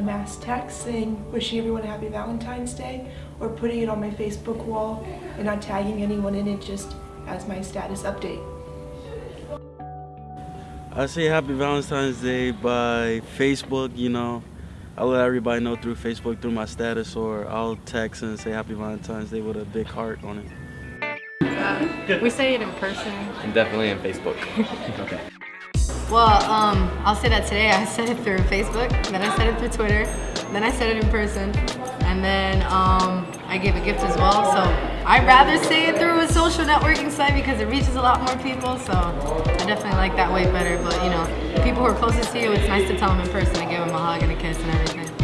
mass text saying wishing everyone a happy Valentine's Day or putting it on my Facebook wall and not tagging anyone in it just as my status update. I say happy Valentine's Day by Facebook, you know. I'll let everybody know through Facebook, through my status, or I'll text and say happy Valentine's Day with a big heart on it. Uh, we say it in person. And definitely on Facebook. okay. Well, um, I'll say that today I said it through Facebook, then I said it through Twitter, then I said it in person, and then um, I gave a gift as well. So I'd rather say it through a social networking site because it reaches a lot more people. So I definitely like that way better. But you know, people who are closest to you, it's nice to tell them in person and give them a hug and a kiss and everything.